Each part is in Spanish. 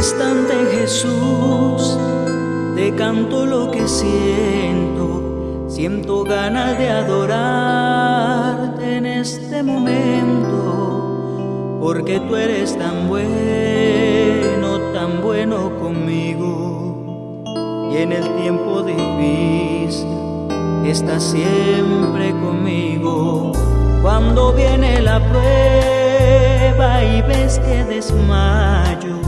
instante Jesús, te canto lo que siento, siento ganas de adorarte en este momento, porque tú eres tan bueno, tan bueno conmigo, y en el tiempo difícil estás siempre conmigo, cuando viene la prueba y ves que desmayo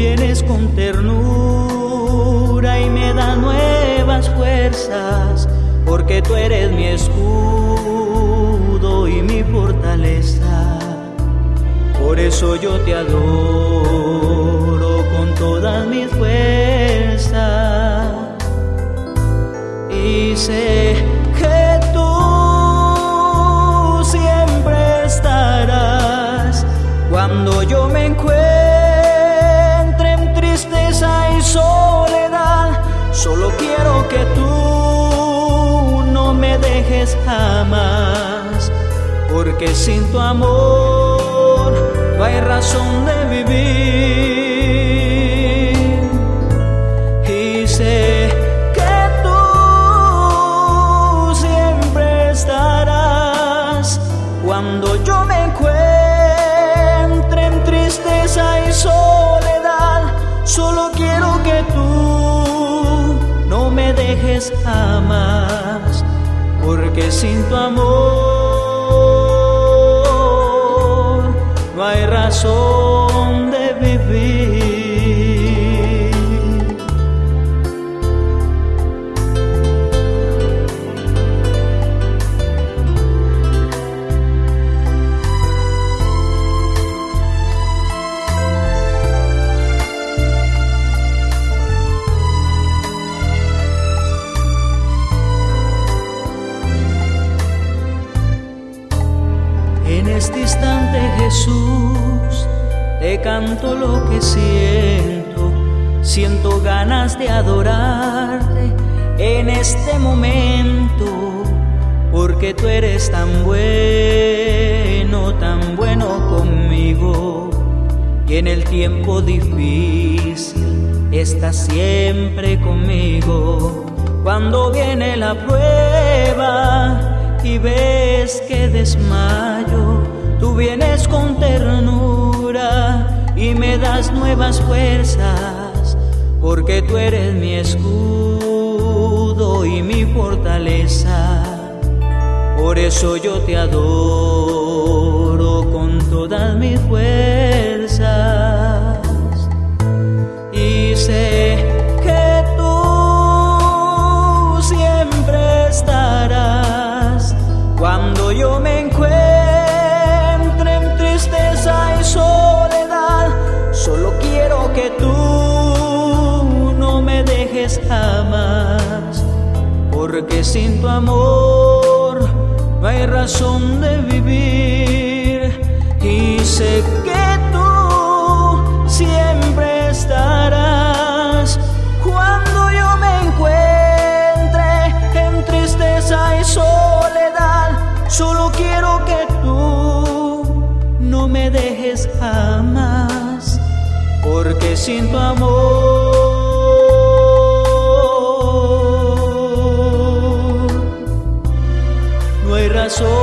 vienes con ternura y me das nuevas fuerzas, porque tú eres mi escudo y mi fortaleza. Por eso yo te adoro con todas mis fuerzas y sé dejes jamás, porque sin tu amor no hay razón de vivir. Y sé que tú siempre estarás cuando yo me encuentre en tristeza y soledad. Solo quiero que tú no me dejes jamás, razón de vivir. En este instante Jesús, te canto lo que siento, siento ganas de adorarte en este momento, porque tú eres tan bueno, tan bueno conmigo, y en el tiempo difícil estás siempre conmigo. Cuando viene la prueba, y ves que desmayo, tú vienes con ternura me das nuevas fuerzas, porque tú eres mi escudo y mi fortaleza. Por eso yo te adoro con todas mis fuerzas. Y sé que tú siempre estarás cuando yo me jamás, porque sin tu amor no hay razón de vivir. Y sé que tú siempre estarás cuando yo me encuentre en tristeza y soledad. Solo quiero que tú no me dejes jamás, porque sin tu amor no hay razón